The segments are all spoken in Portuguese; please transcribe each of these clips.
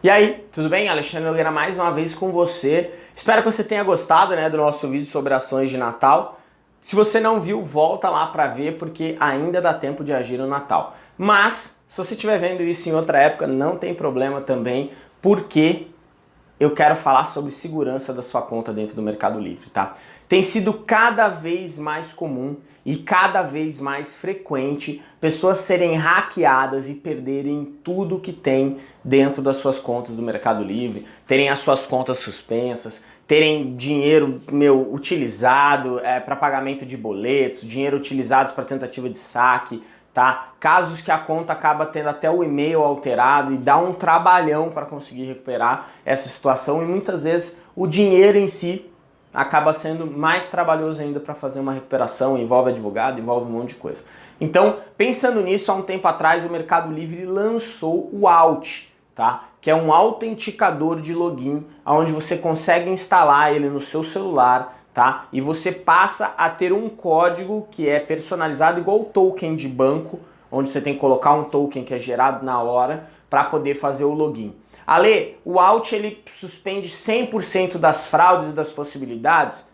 E aí, tudo bem? Alexandre Nogueira mais uma vez com você. Espero que você tenha gostado né, do nosso vídeo sobre ações de Natal. Se você não viu, volta lá para ver porque ainda dá tempo de agir no Natal. Mas, se você estiver vendo isso em outra época, não tem problema também, porque eu quero falar sobre segurança da sua conta dentro do Mercado Livre, tá? Tem sido cada vez mais comum e cada vez mais frequente pessoas serem hackeadas e perderem tudo que tem dentro das suas contas do Mercado Livre, terem as suas contas suspensas, terem dinheiro meu utilizado é, para pagamento de boletos, dinheiro utilizado para tentativa de saque, tá? Casos que a conta acaba tendo até o e-mail alterado e dá um trabalhão para conseguir recuperar essa situação e muitas vezes o dinheiro em si acaba sendo mais trabalhoso ainda para fazer uma recuperação, envolve advogado, envolve um monte de coisa. Então, pensando nisso, há um tempo atrás o Mercado Livre lançou o Alt, tá? que é um autenticador de login, onde você consegue instalar ele no seu celular, tá? E você passa a ter um código que é personalizado igual o token de banco, onde você tem que colocar um token que é gerado na hora para poder fazer o login. Ale, o Alt ele suspende 100% das fraudes e das possibilidades?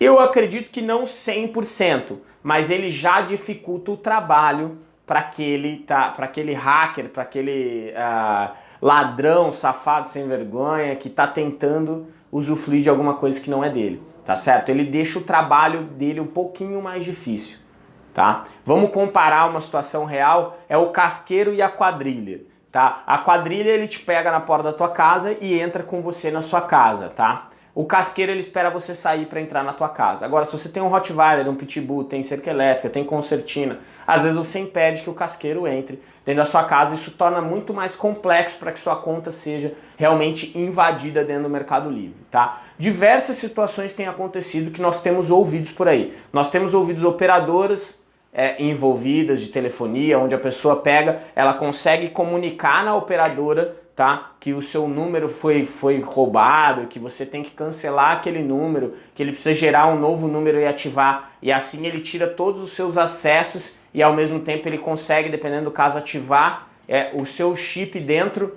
Eu acredito que não 100%, mas ele já dificulta o trabalho para aquele, tá, aquele hacker, para aquele uh, ladrão, safado, sem vergonha, que está tentando usufruir de alguma coisa que não é dele tá certo? Ele deixa o trabalho dele um pouquinho mais difícil, tá? Vamos comparar uma situação real, é o casqueiro e a quadrilha, tá? A quadrilha ele te pega na porta da tua casa e entra com você na sua casa, tá? O casqueiro ele espera você sair para entrar na tua casa. Agora, se você tem um Rottweiler, um Pitbull, tem cerca elétrica, tem concertina, às vezes você impede que o casqueiro entre dentro da sua casa. Isso torna muito mais complexo para que sua conta seja realmente invadida dentro do Mercado Livre, tá? Diversas situações têm acontecido que nós temos ouvidos por aí. Nós temos ouvidos operadoras é, envolvidas de telefonia, onde a pessoa pega, ela consegue comunicar na operadora tá? Que o seu número foi, foi roubado, que você tem que cancelar aquele número, que ele precisa gerar um novo número e ativar, e assim ele tira todos os seus acessos e ao mesmo tempo ele consegue, dependendo do caso, ativar é, o seu chip dentro,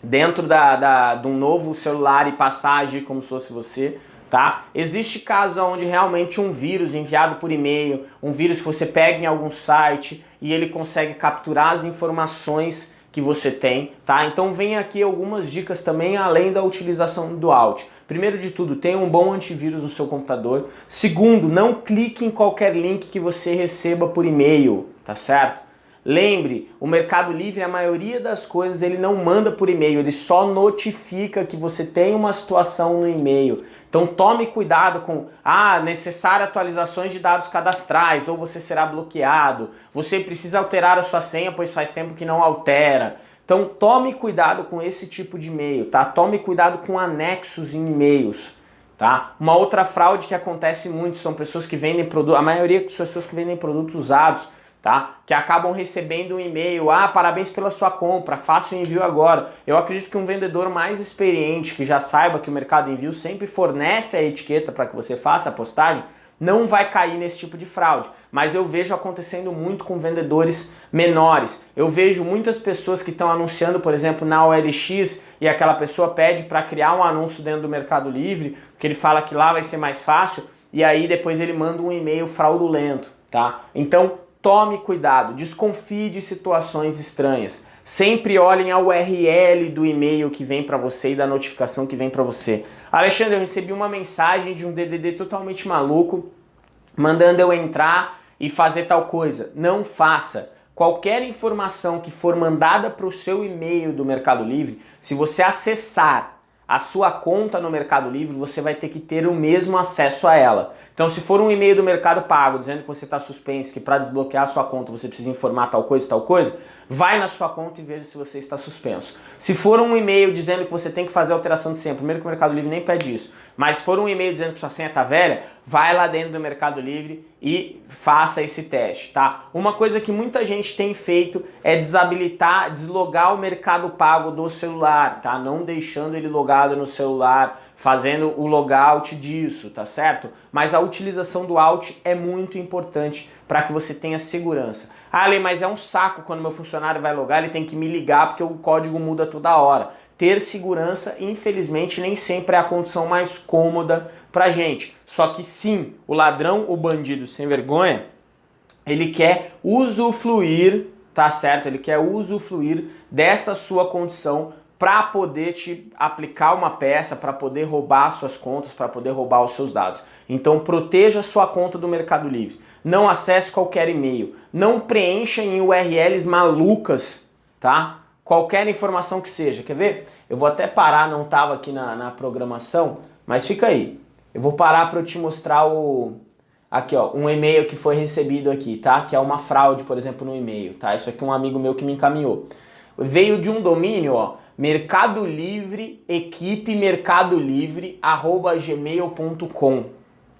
dentro da, da, de um novo celular e passar a agir como se fosse você. Tá? Existe casos onde realmente um vírus enviado por e-mail, um vírus que você pega em algum site e ele consegue capturar as informações que você tem, tá? Então vem aqui algumas dicas também além da utilização do Alt. Primeiro de tudo, tenha um bom antivírus no seu computador. Segundo, não clique em qualquer link que você receba por e-mail, tá certo? Lembre, o Mercado Livre, a maioria das coisas, ele não manda por e-mail, ele só notifica que você tem uma situação no e-mail. Então tome cuidado com, ah, necessário atualizações de dados cadastrais, ou você será bloqueado, você precisa alterar a sua senha, pois faz tempo que não altera. Então tome cuidado com esse tipo de e-mail, tá? Tome cuidado com anexos em e-mails. Tá? Uma outra fraude que acontece muito são pessoas que vendem produtos, a maioria das pessoas que vendem produtos usados, tá? Que acabam recebendo um e-mail, ah, parabéns pela sua compra, faça o envio agora. Eu acredito que um vendedor mais experiente, que já saiba que o Mercado Envio sempre fornece a etiqueta para que você faça a postagem, não vai cair nesse tipo de fraude. Mas eu vejo acontecendo muito com vendedores menores. Eu vejo muitas pessoas que estão anunciando, por exemplo, na OLX e aquela pessoa pede para criar um anúncio dentro do Mercado Livre, que ele fala que lá vai ser mais fácil, e aí depois ele manda um e-mail fraudulento, tá? Então, Tome cuidado, desconfie de situações estranhas. Sempre olhem a URL do e-mail que vem para você e da notificação que vem para você. Alexandre, eu recebi uma mensagem de um DDD totalmente maluco, mandando eu entrar e fazer tal coisa. Não faça. Qualquer informação que for mandada para o seu e-mail do Mercado Livre, se você acessar a sua conta no Mercado Livre, você vai ter que ter o mesmo acesso a ela. Então se for um e-mail do Mercado Pago dizendo que você está suspenso, que para desbloquear a sua conta você precisa informar tal coisa, tal coisa, vai na sua conta e veja se você está suspenso. Se for um e-mail dizendo que você tem que fazer alteração de senha, primeiro que o Mercado Livre nem pede isso, mas se for um e-mail dizendo que sua senha está velha, vai lá dentro do Mercado Livre e faça esse teste, tá? Uma coisa que muita gente tem feito é desabilitar, deslogar o Mercado Pago do celular, tá? Não deixando ele logado no celular, fazendo o logout disso, tá certo? Mas a utilização do Alt é muito importante para que você tenha segurança. Ah, Lê, mas é um saco quando meu funcionário vai logar, ele tem que me ligar porque o código muda toda hora. Ter segurança, infelizmente, nem sempre é a condição mais cômoda pra gente. Só que sim, o ladrão, o bandido sem vergonha, ele quer usufruir, tá certo? Ele quer usufruir dessa sua condição para poder te aplicar uma peça, para poder roubar suas contas, para poder roubar os seus dados. Então proteja sua conta do Mercado Livre. Não acesse qualquer e-mail. Não preencha em URLs malucas, tá? Qualquer informação que seja. Quer ver? Eu vou até parar, não estava aqui na, na programação, mas fica aí. Eu vou parar para eu te mostrar o, aqui ó, um e-mail que foi recebido aqui, tá? Que é uma fraude, por exemplo, no e-mail, tá? Isso aqui é um amigo meu que me encaminhou. Veio de um domínio, ó, Mercado Livre, equipe Mercado Livre, arroba gmail.com.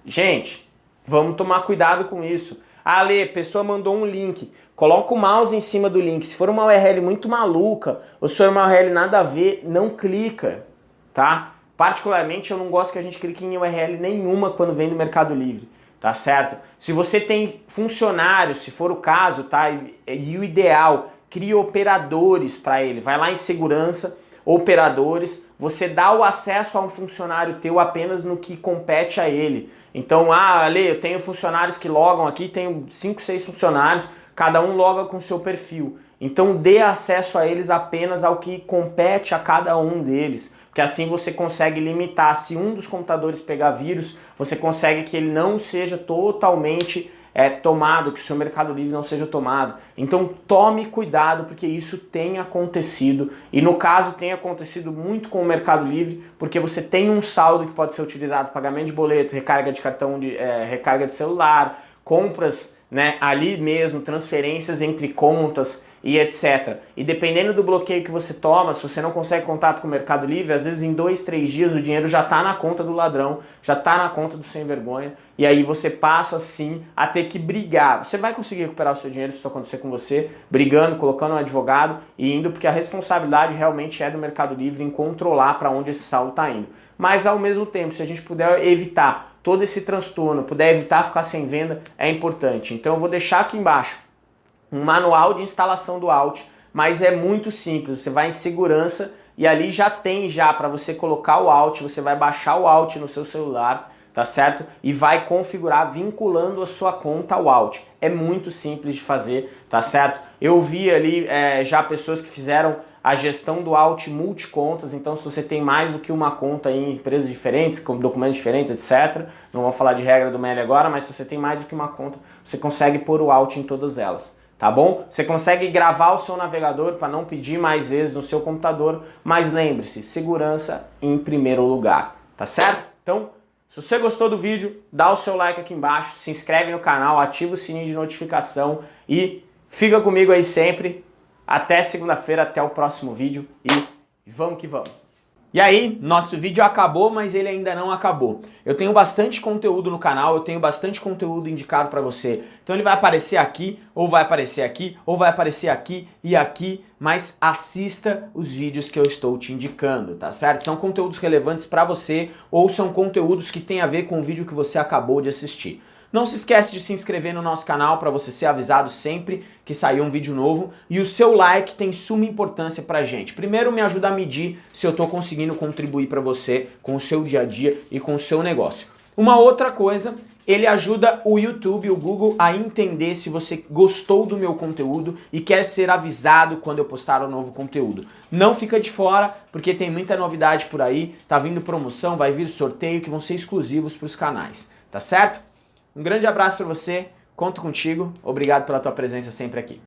Gente, vamos tomar cuidado com isso. Lê, pessoa mandou um link. Coloca o mouse em cima do link. Se for uma URL muito maluca, ou se for uma URL nada a ver, não clica, tá? Particularmente, eu não gosto que a gente clique em URL nenhuma quando vem do Mercado Livre tá certo? Se você tem funcionários, se for o caso, tá? E, e o ideal, crie operadores para ele. Vai lá em segurança, operadores, você dá o acesso a um funcionário teu apenas no que compete a ele. Então, ah, Ale, eu tenho funcionários que logam aqui, tenho 5, 6 funcionários, cada um loga com seu perfil. Então dê acesso a eles apenas ao que compete a cada um deles, porque assim você consegue limitar, se um dos computadores pegar vírus, você consegue que ele não seja totalmente é, tomado, que o seu Mercado Livre não seja tomado. Então tome cuidado porque isso tem acontecido e no caso tem acontecido muito com o Mercado Livre porque você tem um saldo que pode ser utilizado pagamento de boleto, recarga de cartão, de é, recarga de celular, compras né, ali mesmo, transferências entre contas e etc. E dependendo do bloqueio que você toma, se você não consegue contato com o Mercado Livre, às vezes em dois, três dias o dinheiro já está na conta do ladrão, já está na conta do sem vergonha, e aí você passa sim a ter que brigar. Você vai conseguir recuperar o seu dinheiro se isso acontecer com você, brigando, colocando um advogado e indo, porque a responsabilidade realmente é do Mercado Livre em controlar para onde esse saldo está indo. Mas ao mesmo tempo, se a gente puder evitar todo esse transtorno, puder evitar ficar sem venda, é importante. Então eu vou deixar aqui embaixo um manual de instalação do Alt, mas é muito simples, você vai em segurança e ali já tem já para você colocar o Alt, você vai baixar o Alt no seu celular, tá certo? E vai configurar vinculando a sua conta ao Alt. É muito simples de fazer, tá certo? Eu vi ali é, já pessoas que fizeram a gestão do Alt multicontas, então se você tem mais do que uma conta em empresas diferentes, com documentos diferentes, etc. Não vou falar de regra do MEL agora, mas se você tem mais do que uma conta, você consegue pôr o Alt em todas elas tá bom? Você consegue gravar o seu navegador para não pedir mais vezes no seu computador, mas lembre-se, segurança em primeiro lugar, tá certo? Então, se você gostou do vídeo, dá o seu like aqui embaixo, se inscreve no canal, ativa o sininho de notificação e fica comigo aí sempre. Até segunda-feira, até o próximo vídeo e vamos que vamos! E aí, nosso vídeo acabou, mas ele ainda não acabou. Eu tenho bastante conteúdo no canal, eu tenho bastante conteúdo indicado para você. Então ele vai aparecer aqui, ou vai aparecer aqui, ou vai aparecer aqui e aqui, mas assista os vídeos que eu estou te indicando, tá certo? São conteúdos relevantes para você ou são conteúdos que têm a ver com o vídeo que você acabou de assistir. Não se esquece de se inscrever no nosso canal para você ser avisado sempre que sair um vídeo novo. E o seu like tem suma importância pra gente. Primeiro me ajuda a medir se eu estou conseguindo contribuir para você com o seu dia a dia e com o seu negócio. Uma outra coisa, ele ajuda o YouTube, o Google a entender se você gostou do meu conteúdo e quer ser avisado quando eu postar um novo conteúdo. Não fica de fora, porque tem muita novidade por aí, tá vindo promoção, vai vir sorteio que vão ser exclusivos para os canais, tá certo? Um grande abraço para você, conto contigo, obrigado pela tua presença sempre aqui.